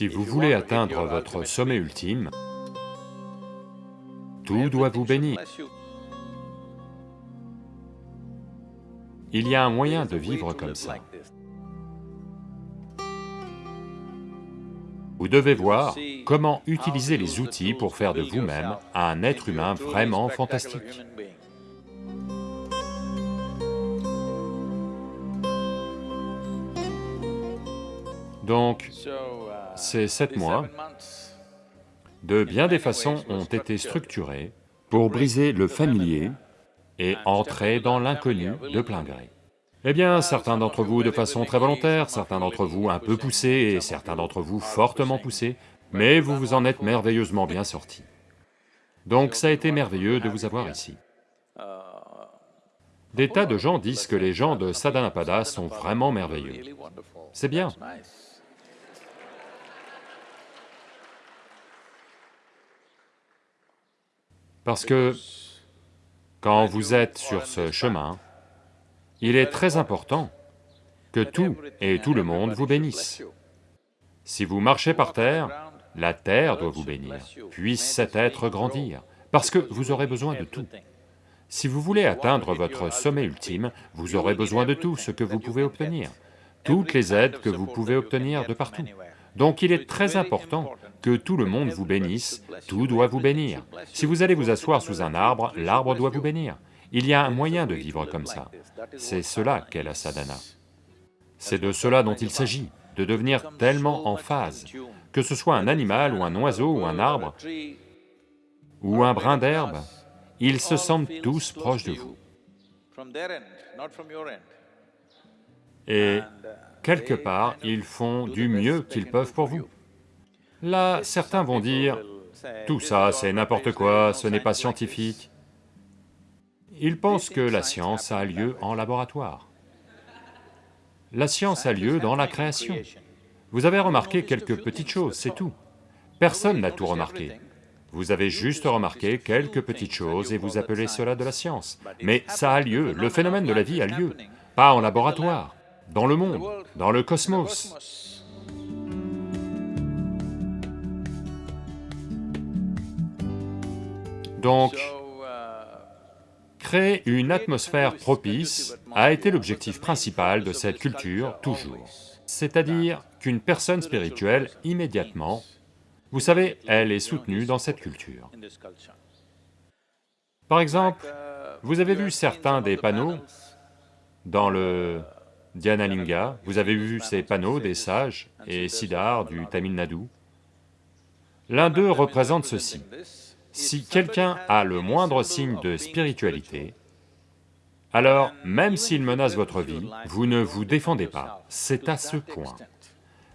Si vous voulez atteindre votre sommet ultime, tout doit vous bénir. Il y a un moyen de vivre comme ça. Vous devez voir comment utiliser les outils pour faire de vous-même un être humain vraiment fantastique. Donc, ces sept mois, de bien des façons ont été structurés pour briser le familier et entrer dans l'inconnu de plein gré. Eh bien, certains d'entre vous de façon très volontaire, certains d'entre vous un peu poussés et certains d'entre vous fortement poussés, mais vous vous en êtes merveilleusement bien sortis. Donc ça a été merveilleux de vous avoir ici. Des tas de gens disent que les gens de Sadhanapada sont vraiment merveilleux. C'est bien. Parce que quand vous êtes sur ce chemin, il est très important que tout et tout le monde vous bénisse. Si vous marchez par terre, la terre doit vous bénir, puisse cet être grandir, parce que vous aurez besoin de tout. Si vous voulez atteindre votre sommet ultime, vous aurez besoin de tout ce que vous pouvez obtenir, toutes les aides que vous pouvez obtenir de partout. Donc il est très important que tout le monde vous bénisse, tout doit vous bénir. Si vous allez vous asseoir sous un arbre, l'arbre doit vous bénir. Il y a un moyen de vivre comme ça, c'est cela qu'est la sadhana. C'est de cela dont il s'agit, de devenir tellement en phase, que ce soit un animal ou un oiseau ou un arbre, ou un brin d'herbe, ils se sentent tous proches de vous. Et quelque part, ils font du mieux qu'ils peuvent pour vous. Là, certains vont dire, tout ça c'est n'importe quoi, ce n'est pas scientifique. Ils pensent que la science a lieu en laboratoire. La science a lieu dans la création. Vous avez remarqué quelques petites choses, c'est tout. Personne n'a tout remarqué. Vous avez juste remarqué quelques petites choses et vous appelez cela de la science. Mais ça a lieu, le phénomène de la vie a lieu, pas en laboratoire, dans le monde, dans le cosmos. Donc, créer une atmosphère propice a été l'objectif principal de cette culture, toujours. C'est-à-dire qu'une personne spirituelle, immédiatement, vous savez, elle est soutenue dans cette culture. Par exemple, vous avez vu certains des panneaux dans le Dhyanalinga, vous avez vu ces panneaux des sages et Siddhar du Tamil Nadu. L'un d'eux représente ceci. Si quelqu'un a le moindre signe de spiritualité, alors même s'il menace votre vie, vous ne vous défendez pas, c'est à ce point.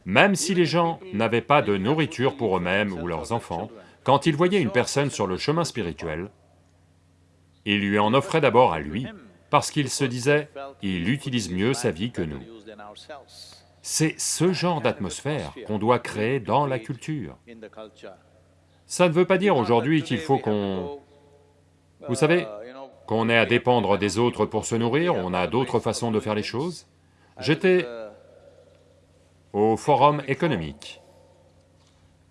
Même si les gens n'avaient pas de nourriture pour eux-mêmes ou leurs enfants, quand ils voyaient une personne sur le chemin spirituel, ils lui en offraient d'abord à lui, parce qu'ils se disaient, il utilise mieux sa vie que nous. C'est ce genre d'atmosphère qu'on doit créer dans la culture. Ça ne veut pas dire aujourd'hui qu'il faut qu'on... Vous savez, qu'on ait à dépendre des autres pour se nourrir, on a d'autres façons de faire les choses. J'étais au forum économique.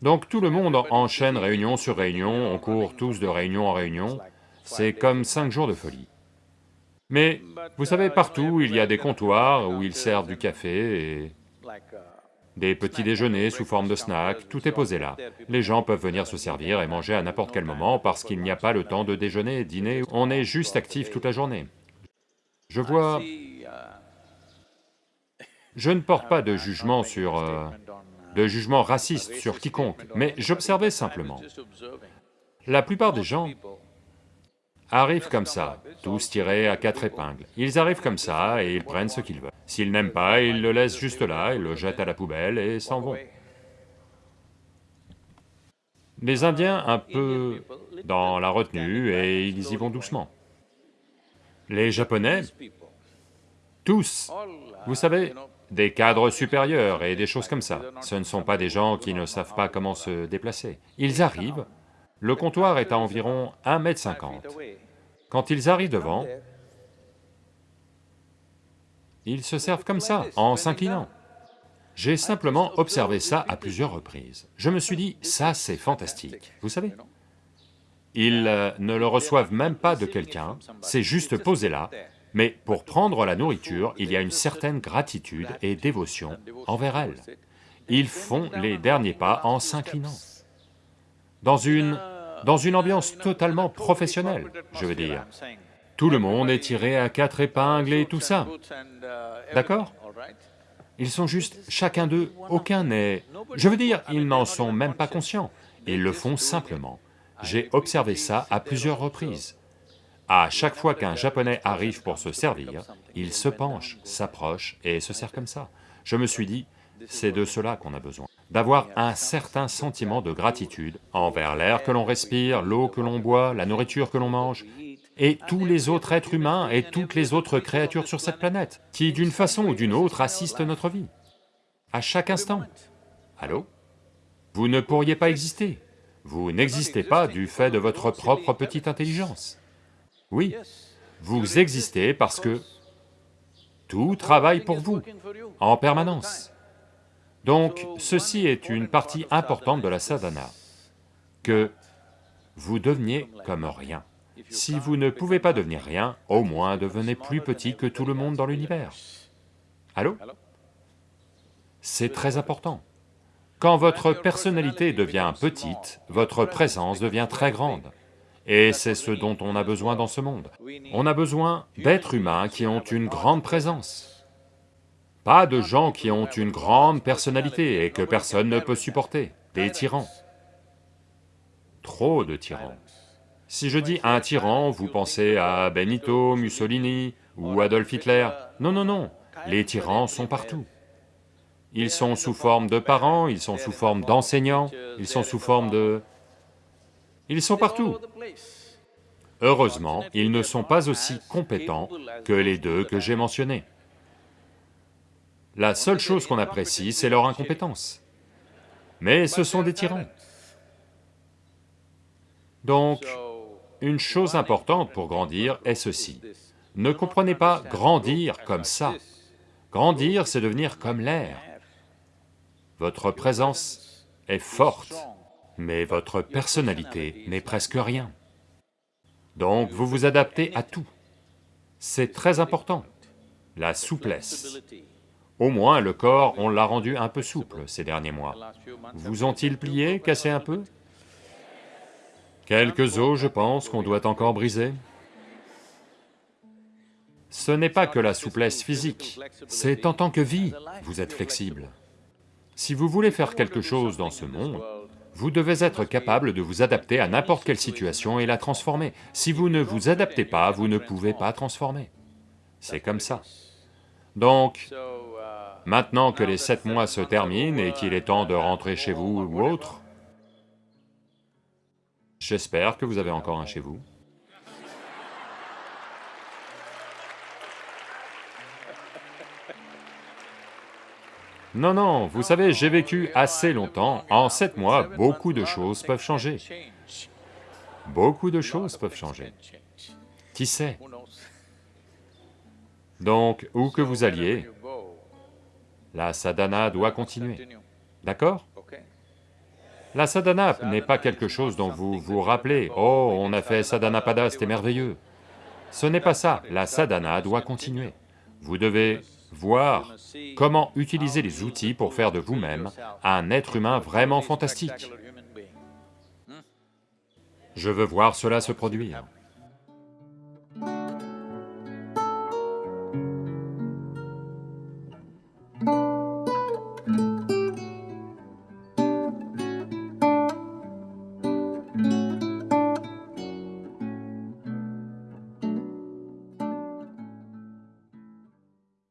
Donc tout le monde enchaîne réunion sur réunion, on court tous de réunion en réunion, c'est comme cinq jours de folie. Mais vous savez, partout il y a des comptoirs où ils servent du café et des petits déjeuners sous forme de snacks, tout est posé là. Les gens peuvent venir se servir et manger à n'importe quel moment parce qu'il n'y a pas le temps de déjeuner, dîner, on est juste actif toute la journée. Je vois... Je ne porte pas de jugement sur... Euh, de jugement raciste sur quiconque, mais j'observais simplement. La plupart des gens arrivent comme ça, tous tirés à quatre épingles. Ils arrivent comme ça et ils prennent ce qu'ils veulent. S'ils n'aiment pas, ils le laissent juste là, ils le jettent à la poubelle et s'en vont. Les Indiens un peu dans la retenue et ils y vont doucement. Les Japonais, tous, vous savez, des cadres supérieurs et des choses comme ça. Ce ne sont pas des gens qui ne savent pas comment se déplacer. Ils arrivent, le comptoir est à environ 1 mètre 50. Quand ils arrivent devant, ils se servent comme ça, en s'inclinant. J'ai simplement observé ça à plusieurs reprises. Je me suis dit, ça c'est fantastique, vous savez Ils euh, ne le reçoivent même pas de quelqu'un, c'est juste posé là, mais pour prendre la nourriture, il y a une certaine gratitude et dévotion envers elle. Ils font les derniers pas en s'inclinant. Dans une... dans une ambiance totalement professionnelle, je veux dire. Tout le monde est tiré à quatre épingles et tout ça, d'accord? Ils sont juste, chacun d'eux, aucun n'est... Je veux dire, ils n'en sont même pas conscients, ils le font simplement. J'ai observé ça à plusieurs reprises. À chaque fois qu'un japonais arrive pour se servir, il se penche, s'approche et se sert comme ça. Je me suis dit, c'est de cela qu'on a besoin, d'avoir un certain sentiment de gratitude envers l'air que l'on respire, l'eau que l'on boit, la nourriture que l'on mange, et tous les autres êtres humains et toutes les autres créatures sur cette planète, qui d'une façon ou d'une autre assistent notre vie, à chaque instant. Allô? Vous ne pourriez pas exister, vous n'existez pas du fait de votre propre petite intelligence. Oui, vous existez parce que tout travaille pour vous, en permanence. Donc, ceci est une partie importante de la sadhana, que vous deveniez comme rien. Si vous ne pouvez pas devenir rien, au moins devenez plus petit que tout le monde dans l'univers. Allô? C'est très important. Quand votre personnalité devient petite, votre présence devient très grande. Et c'est ce dont on a besoin dans ce monde. On a besoin d'êtres humains qui ont une grande présence. Pas de gens qui ont une grande personnalité et que personne ne peut supporter, des tyrans. Trop de tyrans. Si je dis un tyran, vous pensez à Benito, Mussolini ou Adolf Hitler. Non, non, non, les tyrans sont partout. Ils sont sous forme de parents, ils sont sous forme d'enseignants, ils sont sous forme de... Ils sont partout. Heureusement, ils ne sont pas aussi compétents que les deux que j'ai mentionnés. La seule chose qu'on apprécie, c'est leur incompétence. Mais ce sont des tyrans. Donc, une chose importante pour grandir est ceci. Ne comprenez pas grandir comme ça. Grandir, c'est devenir comme l'air. Votre présence est forte, mais votre personnalité n'est presque rien. Donc vous vous adaptez à tout. C'est très important, la souplesse. Au moins le corps, on l'a rendu un peu souple ces derniers mois. Vous ont-ils plié, cassé un peu? Quelques os, je pense, qu'on doit encore briser. Ce n'est pas que la souplesse physique, c'est en tant que vie, vous êtes flexible. Si vous voulez faire quelque chose dans ce monde, vous devez être capable de vous adapter à n'importe quelle situation et la transformer. Si vous ne vous adaptez pas, vous ne pouvez pas transformer. C'est comme ça. Donc, maintenant que les sept mois se terminent et qu'il est temps de rentrer chez vous ou autre, j'espère que vous avez encore un chez vous. Non, non, vous savez, j'ai vécu assez longtemps, en sept mois, beaucoup de choses peuvent changer. Beaucoup de choses peuvent changer. Qui sait? Donc, où que vous alliez, la sadhana doit continuer, d'accord? La sadhana n'est pas quelque chose dont vous vous rappelez, « Oh, on a fait sadhana pada, c'était merveilleux ». Ce n'est pas ça, la sadhana doit continuer. Vous devez voir comment utiliser les outils pour faire de vous-même un être humain vraiment fantastique. Je veux voir cela se produire.